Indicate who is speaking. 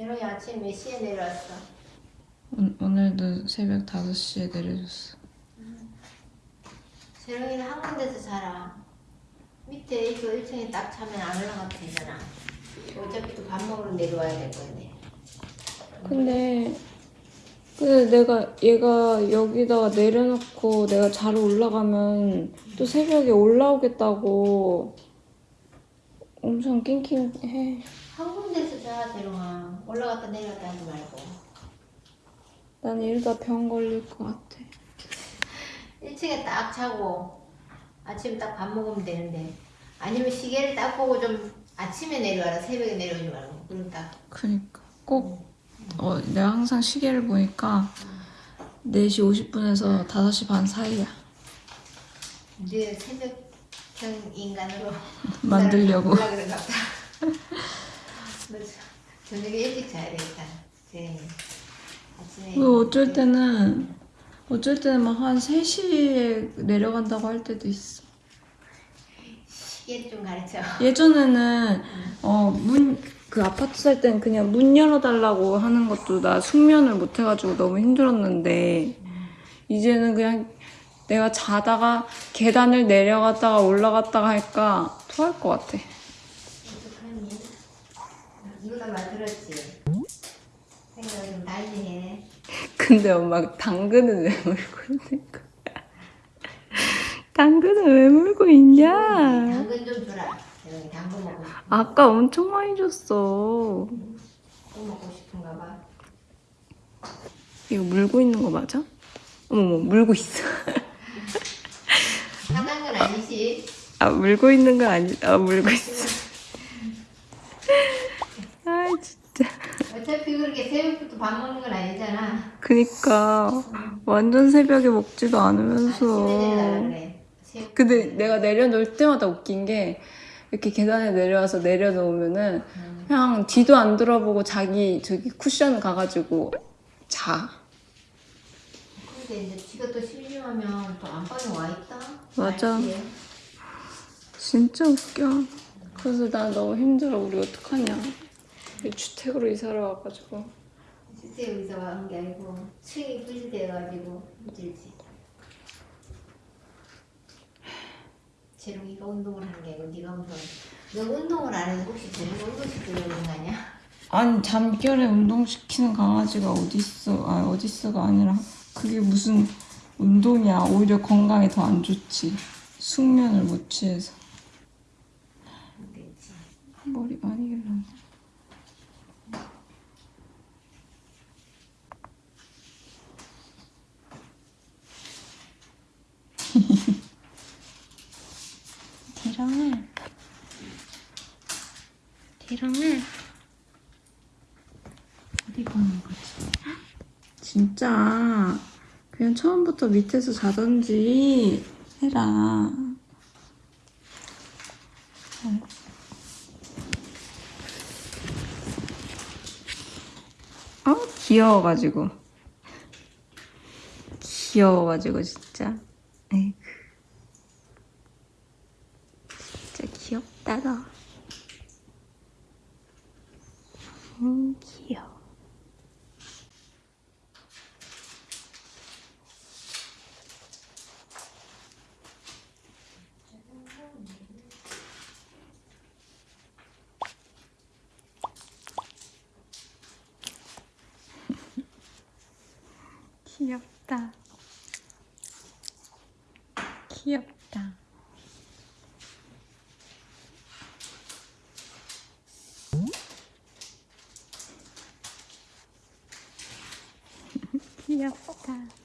Speaker 1: 재롱이 아침 몇 시에 내려왔어?
Speaker 2: 오, 오늘도 새벽 5시에 내려줬어.
Speaker 1: 재롱이는 한 군데서 자라. 밑에 이거 1층에 딱 차면 안 올라가도 되잖아. 어차피 또 밥 먹으러 내려와야 될 건데.
Speaker 2: 근데 근데 내가 얘가 여기다가 내려놓고 내가 자러 올라가면 또 새벽에 올라오겠다고 엄청 낑낑해.
Speaker 1: 한 군데서 자, 재롱아. 올라갔다 내려갔다 하지 말고.
Speaker 2: 난 이러다 병 걸릴 것 같아.
Speaker 1: 1층에 딱 자고 아침 딱 밥 먹으면 되는데 아니면 시계를 딱 보고 좀 아침에 내려와라 새벽에 내려오지 말고 그럼 딱
Speaker 2: 그니까 꼭 어, 내가 항상 시계를 보니까 4시 50분에서 5시 반 사이야.
Speaker 1: 늘 새벽형 인간으로
Speaker 2: 만들려고.
Speaker 1: 저- 저녁에 일찍 자야 되겠다. 재현이 아침에
Speaker 2: 그 어쩔 때는 어쩔 때는 막 한 3시에 내려간다고 할 때도 있어.
Speaker 1: 시계 좀 가르쳐.
Speaker 2: 예전에는 어 문 그 아파트 살 때는 그냥 문 열어달라고 하는 것도 나 숙면을 못 해가지고 너무 힘들었는데 이제는 그냥 내가 자다가 계단을 내려갔다가 올라갔다가 할까 토할 것 같아.
Speaker 1: 이러다 만들었지 생각을 좀 달리 해
Speaker 2: 근데 엄마 당근은 왜 물고 있는 거야? 당근은 왜 물고 있냐?
Speaker 1: 당근 좀 주라 당근 먹고 싶어
Speaker 2: 아까 엄청 많이 줬어.
Speaker 1: 또 먹고 싶은가 봐
Speaker 2: 이거 물고 있는 거 맞아? 어머머 물고 있어.
Speaker 1: 건 아니지
Speaker 2: 아 물고 있는 거 아니? 아 물고 있어. 아 진짜.
Speaker 1: 어차피 그렇게 새벽부터 밥 먹는 건 아니잖아.
Speaker 2: 그니까 완전 새벽에 먹지도 않으면서.
Speaker 1: 그래. 새벽-
Speaker 2: 근데 내가 내려놓을 때마다 웃긴 게 이렇게 계단에 내려와서 내려놓으면은
Speaker 1: 음.
Speaker 2: 그냥 뒤도 안 돌아보고 자기 저기 쿠션 가가지고 자.
Speaker 1: 근데 이제 지가 또 심심하면 또 안방에 와 있다.
Speaker 2: 맞아.
Speaker 1: 알지?
Speaker 2: 진짜 웃겨. 그래서 나 너무 힘들어. 우리 어떡하냐. 주택으로 이사를 와가지고.
Speaker 1: 실제 여기서 와온 게 아니고 층이 부실돼가지고 힘들지. 재롱이가 운동을 하는 게 아니고 네가 운동. 너 운동을 안 해도 혹시 재롱이 운동시키려고 그런 거 아니야?
Speaker 2: 아니 잠결에 운동시키는 강아지가 어딨어 아 어딨어가 아니라 그게 무슨 운동이야 오히려 건강에 더 안 좋지 숙면을 못 취해서
Speaker 1: 안 되지.
Speaker 2: 머리 많이 디랑아 디랑아 어디 가는 거지? 진짜 그냥 처음부터 밑에서 자던지 해라. 어? 귀여워가지고. 귀여워가지고 진짜. 에이그. 진짜 귀엽다 너. 음 귀여워. 귀엽다. 귀엽다. 귀엽다.